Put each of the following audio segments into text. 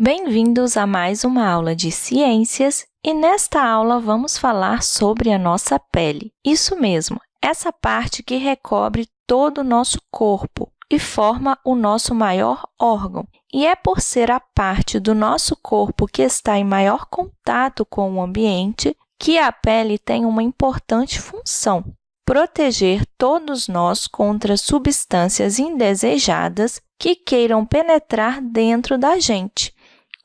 Bem-vindos a mais uma aula de ciências e nesta aula vamos falar sobre a nossa pele. Isso mesmo, essa parte que recobre todo o nosso corpo e forma o nosso maior órgão. E é por ser a parte do nosso corpo que está em maior contato com o ambiente que a pele tem uma importante função, proteger todos nós contra substâncias indesejadas que queiram penetrar dentro da gente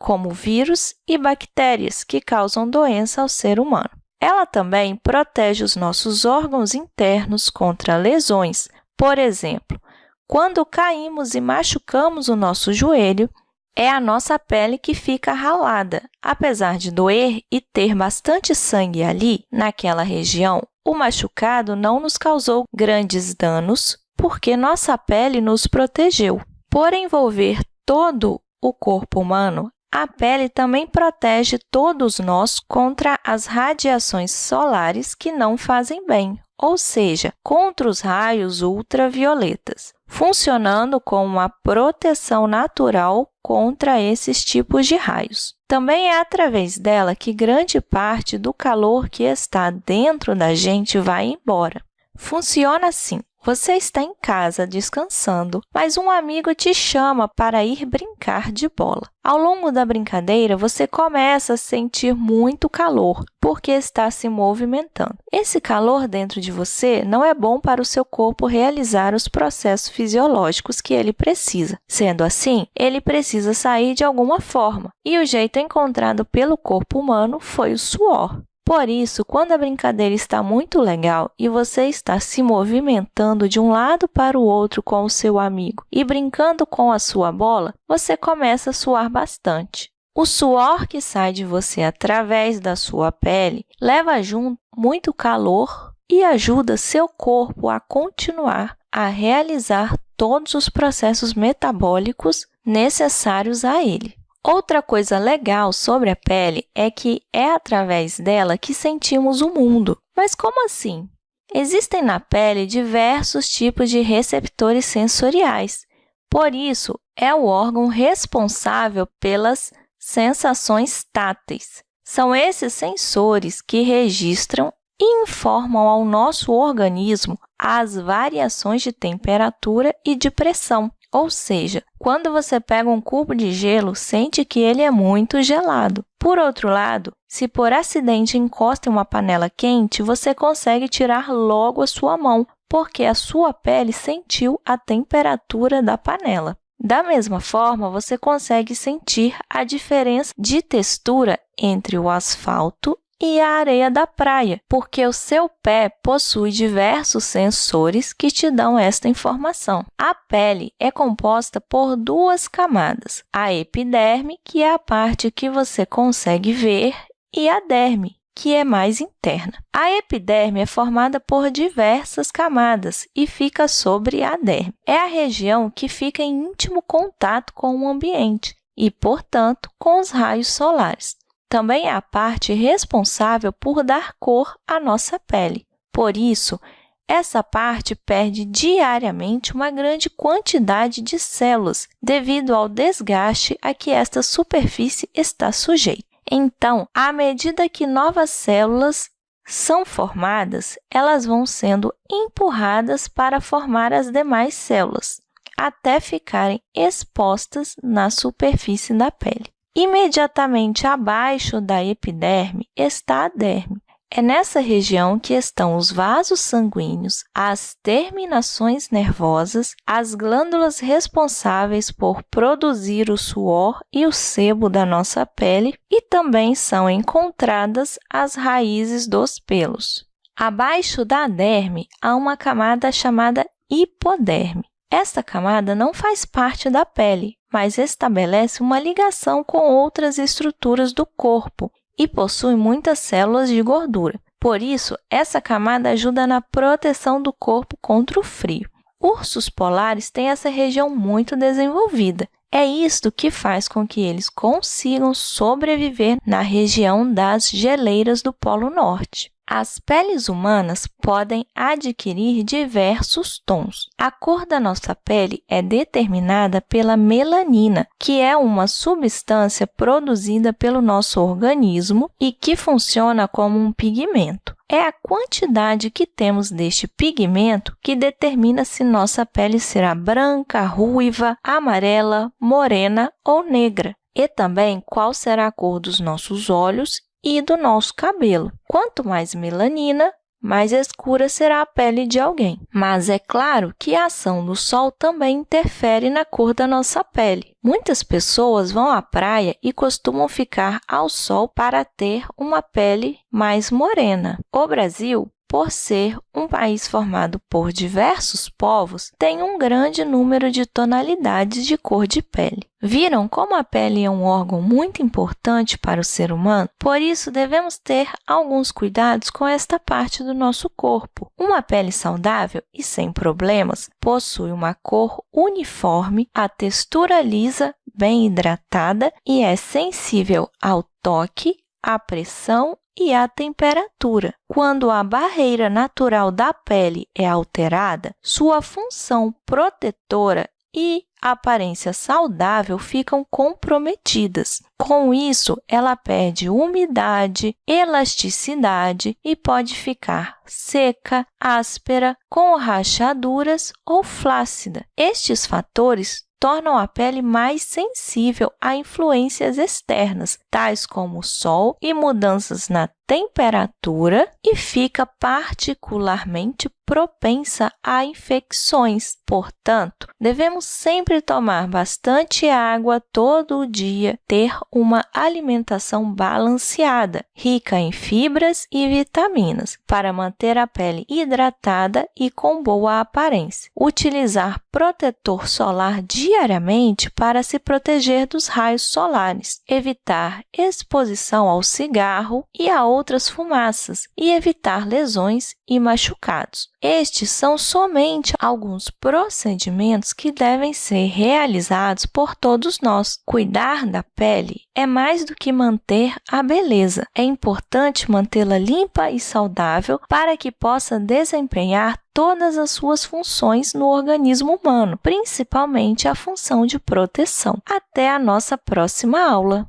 como vírus e bactérias que causam doença ao ser humano. Ela também protege os nossos órgãos internos contra lesões. Por exemplo, quando caímos e machucamos o nosso joelho, é a nossa pele que fica ralada. Apesar de doer e ter bastante sangue ali, naquela região, o machucado não nos causou grandes danos porque nossa pele nos protegeu. Por envolver todo o corpo humano, a pele também protege todos nós contra as radiações solares que não fazem bem, ou seja, contra os raios ultravioletas, funcionando como uma proteção natural contra esses tipos de raios. Também é através dela que grande parte do calor que está dentro da gente vai embora. Funciona assim. Você está em casa descansando, mas um amigo te chama para ir brincar de bola. Ao longo da brincadeira, você começa a sentir muito calor, porque está se movimentando. Esse calor dentro de você não é bom para o seu corpo realizar os processos fisiológicos que ele precisa. Sendo assim, ele precisa sair de alguma forma, e o jeito encontrado pelo corpo humano foi o suor. Por isso, quando a brincadeira está muito legal e você está se movimentando de um lado para o outro com o seu amigo e brincando com a sua bola, você começa a suar bastante. O suor que sai de você através da sua pele leva junto muito calor e ajuda seu corpo a continuar a realizar todos os processos metabólicos necessários a ele. Outra coisa legal sobre a pele é que é através dela que sentimos o mundo. Mas como assim? Existem na pele diversos tipos de receptores sensoriais. Por isso, é o órgão responsável pelas sensações táteis. São esses sensores que registram e informam ao nosso organismo as variações de temperatura e de pressão. Ou seja, quando você pega um cubo de gelo, sente que ele é muito gelado. Por outro lado, se por acidente encosta em uma panela quente, você consegue tirar logo a sua mão, porque a sua pele sentiu a temperatura da panela. Da mesma forma, você consegue sentir a diferença de textura entre o asfalto e a areia da praia, porque o seu pé possui diversos sensores que te dão esta informação. A pele é composta por duas camadas, a epiderme, que é a parte que você consegue ver, e a derme, que é mais interna. A epiderme é formada por diversas camadas e fica sobre a derme. É a região que fica em íntimo contato com o ambiente e, portanto, com os raios solares também é a parte responsável por dar cor à nossa pele. Por isso, essa parte perde diariamente uma grande quantidade de células devido ao desgaste a que esta superfície está sujeita. Então, à medida que novas células são formadas, elas vão sendo empurradas para formar as demais células, até ficarem expostas na superfície da pele. Imediatamente abaixo da epiderme está a derme. É nessa região que estão os vasos sanguíneos, as terminações nervosas, as glândulas responsáveis por produzir o suor e o sebo da nossa pele e também são encontradas as raízes dos pelos. Abaixo da derme há uma camada chamada hipoderme. Esta camada não faz parte da pele, mas estabelece uma ligação com outras estruturas do corpo e possui muitas células de gordura. Por isso, essa camada ajuda na proteção do corpo contra o frio. Ursos polares têm essa região muito desenvolvida. É isto que faz com que eles consigam sobreviver na região das geleiras do Polo Norte. As peles humanas podem adquirir diversos tons. A cor da nossa pele é determinada pela melanina, que é uma substância produzida pelo nosso organismo e que funciona como um pigmento. É a quantidade que temos deste pigmento que determina se nossa pele será branca, ruiva, amarela, morena ou negra e também qual será a cor dos nossos olhos e do nosso cabelo. Quanto mais melanina, mais escura será a pele de alguém. Mas é claro que a ação do sol também interfere na cor da nossa pele. Muitas pessoas vão à praia e costumam ficar ao sol para ter uma pele mais morena. O Brasil por ser um país formado por diversos povos, tem um grande número de tonalidades de cor de pele. Viram como a pele é um órgão muito importante para o ser humano? Por isso, devemos ter alguns cuidados com esta parte do nosso corpo. Uma pele saudável e sem problemas possui uma cor uniforme, a textura lisa, bem hidratada e é sensível ao toque, à pressão e a temperatura. Quando a barreira natural da pele é alterada, sua função protetora e aparência saudável ficam comprometidas. Com isso, ela perde umidade, elasticidade e pode ficar seca, áspera, com rachaduras ou flácida. Estes fatores tornam a pele mais sensível a influências externas, tais como o sol e mudanças na temperatura e fica particularmente propensa a infecções. Portanto, devemos sempre tomar bastante água todo dia, ter uma alimentação balanceada, rica em fibras e vitaminas, para manter a pele hidratada e com boa aparência. Utilizar protetor solar diariamente para se proteger dos raios solares. Evitar exposição ao cigarro e a outras fumaças e evitar lesões e machucados. Estes são somente alguns procedimentos que devem ser realizados por todos nós. Cuidar da pele é mais do que manter a beleza. É importante mantê-la limpa e saudável para que possa desempenhar todas as suas funções no organismo humano, principalmente a função de proteção. Até a nossa próxima aula!